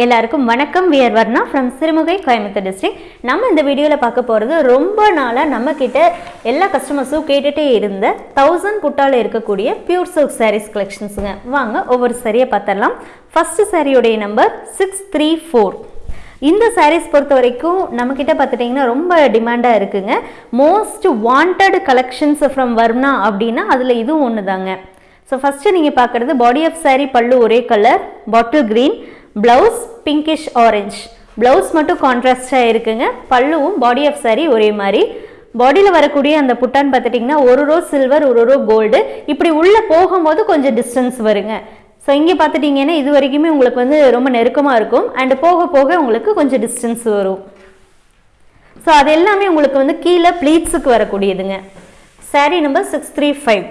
எல்லாருக்கும் வணக்கம். We're Varna from Sirumugai Coimbatore district நம்ம இந்த வீடியோவில் பார்க்க போகிறது ரொம்ப நாளாக நம்ம எல்லா கஸ்டமர்ஸும் கேட்டுகிட்டே இருந்த தௌசண்ட் புட்டால இருக்கக்கூடிய பியூர் சில்க் சாரீஸ் கலெக்ஷன்ஸுங்க வாங்க ஒவ்வொரு சரியை பார்த்துடலாம். ஃபஸ்ட்டு சாரியுடைய நம்பர் சிக்ஸ் த்ரீ ஃபோர் இந்த சாரீஸ் பொறுத்த வரைக்கும் நம்மக்கிட்ட பார்த்துட்டிங்கன்னா ரொம்ப டிமாண்டாக இருக்குங்க. Most wanted collections from Varna அப்படின்னா அதில் இதுவும் ஒன்று தாங்க ஸோ ஃபஸ்ட்டு நீங்கள் பார்க்குறது பாடி ஆஃப் சாரீ பல்லு ஒரே colour bottle green blouse pinkish orange blouse மட்டும் கான்ட்ராஸ்டாக இருக்குங்க. பல்லுவும் பாடி ஆஃப் சாரி ஒரே மாதிரி. பாடியில் வரக்கூடிய அந்த புட்டான்னு பார்த்துட்டிங்கன்னா ஒரு ரோ சில்வர் ஒரு ரோ கோல்டு இப்படி உள்ளே போகும்போது கொஞ்சம் டிஸ்டன்ஸ் வருங்க. ஸோ இங்கே பார்த்துட்டிங்கன்னா இது வரைக்குமே உங்களுக்கு வந்து ரொம்ப நெருக்கமாக இருக்கும். அண்டு போக போக உங்களுக்கு கொஞ்சம் டிஸ்டன்ஸ் வரும். ஸோ அது எல்லாமே உங்களுக்கு வந்து கீழே ப்ளீட்ஸுக்கு வரக்கூடியதுங்க. Saree number six three five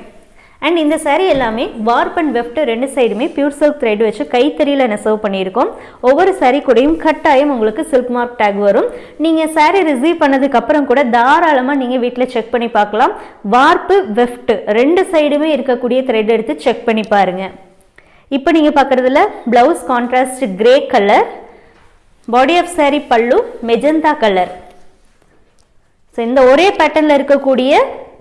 and இந்த சாரீ எல்லாமே வார்ப் அண்ட் வெஃப்ட் ரெண்டு சைடுமே பியூர் சில்க் த்ரெட் வச்சு கைத்தறியில் நெசவு பண்ணியிருக்கோம். ஒவ்வொரு சாரீ கூடயும் கட்டாயம் உங்களுக்கு சில்க் மார்க் டேக் வரும். நீங்கள் சாரீ ரிசீவ் பண்ணதுக்கப்புறம் கூட தாராளமாக நீங்கள் வீட்டில் செக் பண்ணி பார்க்கலாம். வார்ப்பு வெஃப்ட் ரெண்டு சைடுமே இருக்கக்கூடிய த்ரெட் எடுத்து செக் பண்ணி பாருங்கள் இப்போ நீங்கள் பார்க்குறதுல blouse contrast grey colour body off saree pallu magenta colour so இந்த ஒரே பேட்டர்னில் இருக்கக்கூடிய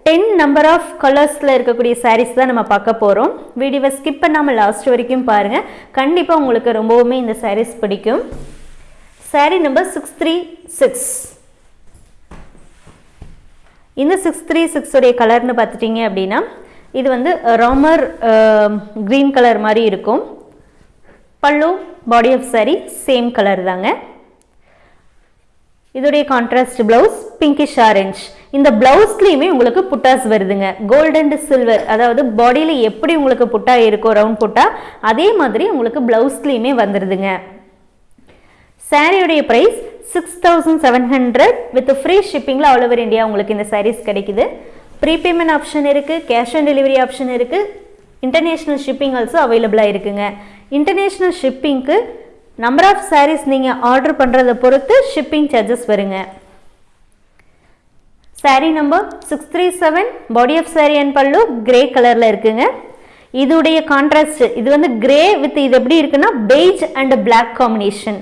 டென் நம்பர் ஆஃப் கலர்ஸில் இருக்கக்கூடிய சாரீஸ் தான் நம்ம பார்க்க போகிறோம் வீடியோவை ஸ்கிப் பண்ணாமல் லாஸ்ட் வரைக்கும் பாருங்கள் கண்டிப்பாக உங்களுக்கு ரொம்பவுமே இந்த சாரீஸ் பிடிக்கும். Saree number six three six இந்த சிக்ஸ் த்ரீ சிக்ஸுடைய கலர்னு பார்த்துட்டிங்க அப்படின்னா இது வந்து ராமர் க்ரீன் கலர் மாதிரி இருக்கும். Pallu body off saree same colour தாங்க. இதோடைய கான்ட்ராஸ்ட் ப்ளவுஸ் பிங்கிஷ் ஆரஞ்ச் இந்த பிளவுஸ்லேயுமே உங்களுக்கு புட்டாஸ் வருதுங்க. கோல்ட் அண்ட் சில்வர் அதாவது பாடியில் எப்படி உங்களுக்கு புட்டா இருக்கோ ரவுண்ட் புட்டா அதே மாதிரி உங்களுக்கு பிளவுஸ்லேயுமே வந்துடுதுங்க சாரியுடைய price six thousand seven hundred with free ஷிப்பிங்கில் all over India உங்களுக்கு இந்த சாரீஸ் கிடைக்குது. ப்ரீபேமெண்ட் ஆப்ஷன் இருக்குது கேஷ் ஆன் டெலிவரி ஆப்ஷன் இருக்குது இன்டர்நேஷ்னல் ஷிப்பிங் ஆல்சோ அவைலபிளாக இருக்குங்க. இன்டர்நேஷ்னல் ஷிப்பிங்க்கு நம்பர் ஆஃப் சாரீஸ் நீங்கள் ஆர்டர் பண்ணுறதை பொறுத்து ஷிப்பிங் சார்ஜஸ் வருங்க. Saree number six three seven body off saree and pallu grey கலரில் இருக்குங்க. இதுடைய கான்ட்ராஸ்ட் இது வந்து கிரே வித் இது எப்படி இருக்குன்னா beige and black combination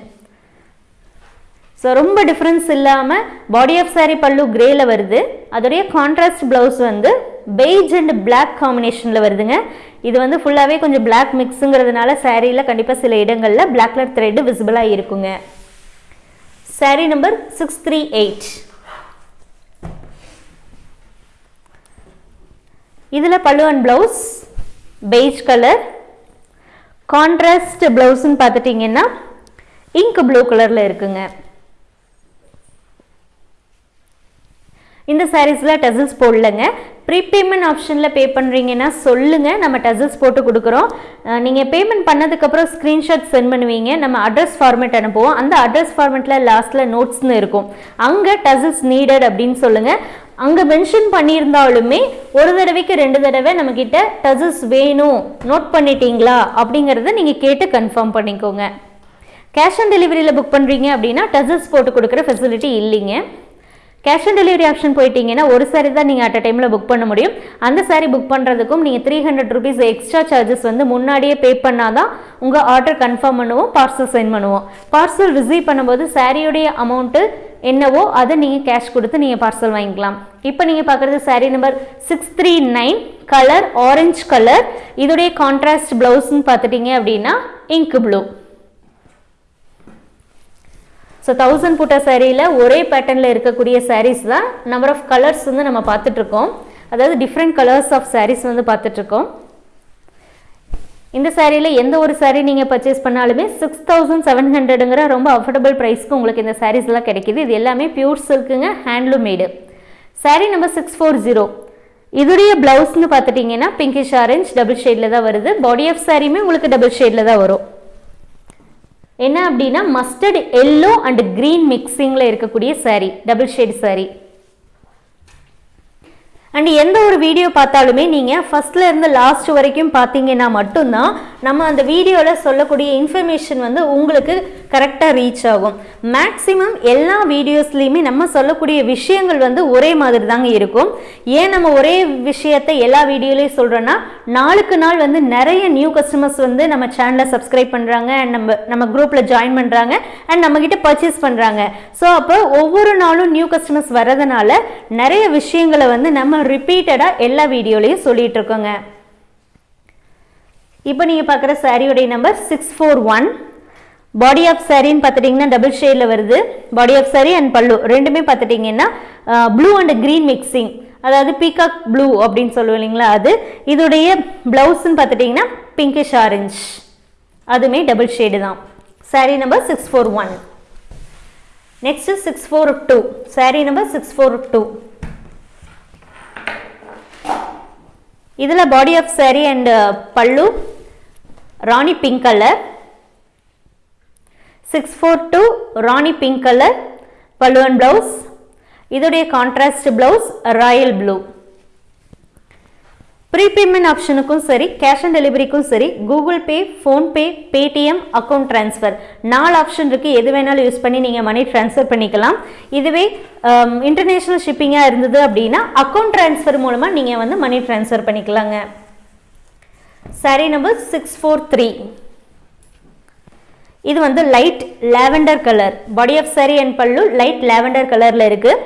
so ரொம்ப டிஃப்ரென்ஸ் இல்லாமல் பாடி ஆஃப் saree பல்லு கிரேல வருது. அதோடைய கான்ட்ராஸ்ட் ப்ளவுஸ் வந்து பெய்ஜ் அண்ட் பிளாக் காம்பினேஷனில் வருதுங்க. இது வந்து ஃபுல்லாகவே கொஞ்சம் பிளாக் மிக்ஸுங்கிறதுனால சாரியில் கண்டிப்பாக சில இடங்களில் பிளாக் கலர் த்ரெட்டு விசிபிளாக இருக்குங்க. Saree number six three eight இதில் pallu and blouse beige colour contrast ப்ளவுஸ்ன்னு பார்த்துட்டிங்கன்னா இங்க் ப்ளூ கலரில் இருக்குங்க. இந்த சாரீஸில் டசல்ஸ் போடலங்க. ப்ரீபேமெண்ட் ஆப்ஷனில் பே பண்ணுறீங்கன்னா சொல்லுங்கள் நம்ம டசல்ஸ் போட்டு கொடுக்குறோம். நீங்கள் பேமெண்ட் பண்ணதுக்கப்புறம் ஸ்க்ரீன்ஷாட் சென்ட் பண்ணுவீங்க. நம்ம அட்ரஸ் ஃபார்மேட் அனுப்புவோம். அந்த அட்ரஸ் ஃபார்மேட்டில் லாஸ்ட்டில் நோட்ஸ்னு இருக்கும். அங்கே டசல்ஸ் நீடட் அப்படின்னு சொல்லுங்கள் அங்கே மென்ஷன் பண்ணியிருந்தாலுமே ஒரு தடவைக்கு ரெண்டு தடவை நம்மக்கிட்ட டசல்ஸ் வேணும். நோட் பண்ணிட்டீங்களா? அப்படிங்கிறத நீங்கள் கேட்டு கன்ஃபார்ம் பண்ணிக்கோங்க. கேஷ் ஆன் டெலிவரியில் புக் பண்ணுறீங்க அப்படின்னா டசல்ஸ் போட்டு கொடுக்குற ஃபெசிலிட்டி இல்லைங்க. கேஷ் ஆன் டெலிவரி ஆப்ஷன் போயிட்டீங்கன்னா ஒரு சாரி தான் நீங்கள் அட் அ டைமில் புக் பண்ண முடியும். அந்த சாரி புக் பண்ணுறதுக்கும் நீங்கள் three hundred rupees extra charges வந்து முன்னாடியே பே பண்ணால் தான் உங்கள் ஆர்டர் கன்ஃபார்ம் பண்ணுவோம் பார்சல் சென்ட் பண்ணுவோம். பார்சல் ரிசீவ் பண்ணும்போது சாரியுடைய அமௌண்ட்டு என்னவோ அதை நீங்கள் கேஷ் கொடுத்து நீங்கள் பார்சல் வாங்கிக்கலாம். இப்போ நீங்கள் பார்க்குறது sari number six three nine colour orange colour இதோடைய கான்ட்ராஸ்ட் ப்ளவுஸ்ன்னு பார்த்துட்டிங்க அப்படின்னா இங்க் ப்ளூ ஸோ தௌசண்ட் புட்டா சாரியில் ஒரே பேட்டர்னில் இருக்கக்கூடிய சாரீஸ் தான் நம்பர் ஆஃப் கலர்ஸ் வந்து நம்ம பார்த்துட்ருக்கோம் அதாவது டிஃப்ரெண்ட் கலர்ஸ் ஆஃப் சாரீஸ் வந்து பார்த்துட்ருக்கோம் இந்த சாரியில் எந்த ஒரு சாரீ நீங்கள் பர்ச்சேஸ் பண்ணாலுமே சிக்ஸ் தௌசண்ட் செவன் ஹண்ட்ரடுங்கிற ரொம்ப அஃபோர்டபுள் ப்ரைஸ்க்கு உங்களுக்கு இந்த சாரீஸ்லாம் கிடைக்கிது. இது எல்லாமே pure சில்க்குங்க handloom made sari number six four zero இதுடைய ப்ளவுஸ்னு பார்த்துட்டிங்கன்னா பிங்கிஷ் ஆரஞ்ச் டபுள் ஷேடில் தான் வருது. பாடி ஆஃப் சாரியுமே உங்களுக்கு டபுள் ஷேடில் தான் வரும். என்ன அப்படின்னா மஸ்டர்ட் எல்லோ அண்ட் கிரீன் மிக்சிங்கில் இருக்கக்கூடிய saree double shade saree. And எந்த ஒரு வீடியோ பார்த்தாலுமே நீங்கள் ஃபஸ்ட்டில் இருந்து லாஸ்ட் வரைக்கும் பார்த்தீங்கன்னா மட்டும்தான் நம்ம அந்த வீடியோவில் சொல்லக்கூடிய இன்ஃபர்மேஷன் வந்து உங்களுக்கு கரெக்டாக ரீச் ஆகும். மேக்ஸிமம் எல்லா வீடியோஸ்லேயுமே நம்ம சொல்லக்கூடிய விஷயங்கள் வந்து ஒரே மாதிரி தாங்க இருக்கும். ஏன் நம்ம ஒரே விஷயத்தை எல்லா வீடியோலையும் சொல்கிறோன்னா நாளுக்கு நாள் வந்து நிறைய நியூ கஸ்டமர்ஸ் வந்து நம்ம சேனலை சப்ஸ்கிரைப் பண்ணுறாங்க அண்ட் நம்ம நம்ம குரூப்பில் ஜாயின் பண்ணுறாங்க அண்ட் நம்மக்கிட்ட பர்ச்சேஸ் பண்ணுறாங்க ஸோ அப்போ ஒவ்வொரு நாளும் நியூ கஸ்டமர்ஸ் வரதுனால நிறைய விஷயங்களை வந்து நம்ம ரிப்பீட்டடாக எல்லா வீடியோலையும் சொல்லிகிட்ருக்கோங்க இப்போ நீங்கள் பார்க்குற சாரியோடைய number six four one body of சாரின்னு பார்த்துட்டிங்கன்னா டபுள் ஷேடில் வருது. பாடி ஆஃப் சாரி அண்ட் பல்லு ரெண்டுமே பார்த்துட்டிங்கன்னா ப்ளூ அண்ட் க்ரீன் மிக்சிங் அதாவது பீகாக் ப்ளூ அப்படின்னு சொல்லுவோம் இல்லைங்களா அது? இதோடைய ப்ளவுஸ்ன்னு பார்த்துட்டிங்கன்னா பிங்கிஷ் ஆரஞ்ச் அதுவுமே டபுள் ஷேடு தான். Sari number six four one next six four two sari number six four two இதில் body of sari and pallu rani pink colour six four two rani pink colour பல்லுவன் blouse இதோடைய contrast blouse royal blue prepayment ஆப்ஷனுக்கும் சரி cash on டெலிவரிக்கும் சரி Google Pay PhonePe Paytm account transfer நாலு option இருக்குது எது வேணாலும் யூஸ் பண்ணி நீங்கள் மணி ட்ரான்ஸ்ஃபர் பண்ணிக்கலாம். இதுவே um, இன்டர்நேஷ்னல் ஷிப்பிங்காக இருந்தது அப்படின்னா அக்கௌண்ட் ட்ரான்ஸ்ஃபர் மூலமாக நீங்கள் வந்து மணி ட்ரான்ஸ்ஃபர் பண்ணிக்கலாங்க. Sari number six four three இது வந்து light lavender colour body of சரி அண்ட் பல்லு லைட் லாவெண்டர் கலரில் இருக்குது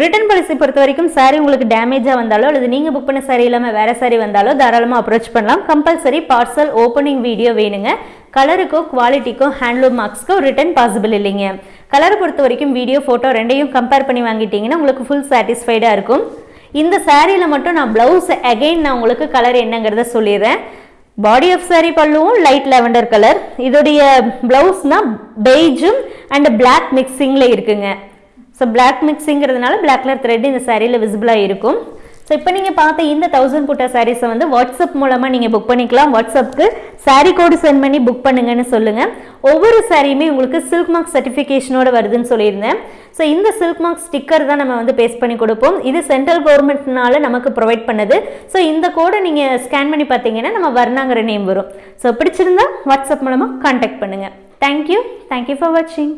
ரிட்டர்ன் பாலிசி பொறுத்த வரைக்கும் சாரீ உங்களுக்கு டேமேஜாக வந்தாலோ அல்லது நீங்கள் புக் பண்ண சாரி இல்லாமல் வேறு சாரி வந்தாலோ தாராளமாக அப்ரோச் பண்ணலாம். கம்பல்சரி பார்சல் ஓப்பனிங் வீடியோ வேணுங்க. கலருக்கோ குவாலிட்டிக்கோ ஹேண்ட்லூம் மார்க்ஸ்க்கோ ரிட்டர்ன் பாசிபிள் இல்லைங்க. கலரை பொறுத்த வரைக்கும் வீடியோ ஃபோட்டோ ரெண்டையும் கம்பேர் பண்ணி வாங்கிட்டீங்கன்னா உங்களுக்கு ஃபுல் சாட்டிஸ்ஃபைடாக இருக்கும். இந்த சாரியில் மட்டும் நான் ப்ளவுஸ் அகைன் நான் உங்களுக்கு கலர் என்னங்கிறத சொல்லிடுறேன். பாடி ஆஃப் சாரி பல்லுவும் லைட் லெவண்டர் கலர் இதோடைய ப்ளவுஸ்னால் பெய்ஜும் அண்ட் பிளாக் மிக்சிங்கில் இருக்குங்க. ஸோ பிளாக் மிக்ஸிங்கிறதுனால பிளாக் கலர் த்ரெட் இந்த சாரியில் விசிபிளாக இருக்கும். ஸோ இப்போ நீங்கள் பார்த்த இந்த தௌசண்ட் புட்டா சாரீஸை வந்து வாட்ஸ்அப் மூலமாக நீங்கள் புக் பண்ணிக்கலாம். வாட்ஸ்அப்புக்கு சாரீ கோடு சென்ட் பண்ணி புக் பண்ணுங்கன்னு சொல்லுங்கள் ஒவ்வொரு சாரியுமே உங்களுக்கு சில்க் மார்க் சர்டிஃபிகேஷனோட வருதுன்னு சொல்லியிருந்தேன். ஸோ இந்த சில்க் மார்க் ஸ்டிக்கர் தான் நம்ம வந்து பேஸ்ட் பண்ணி கொடுப்போம். இது சென்ட்ரல் கவர்மெண்ட்னால நமக்கு ப்ரொவைட் பண்ணுது. ஸோ இந்த கோடை நீங்கள் ஸ்கேன் பண்ணி பார்த்தீங்கன்னா நம்ம வர்ணாங்கிற நேம் வரும். ஸோ பிடிச்சிருந்தா வாட்ஸ்அப் மூலமாக கான்டாக்ட் பண்ணுங்கள் thank you thank you for வாட்சிங்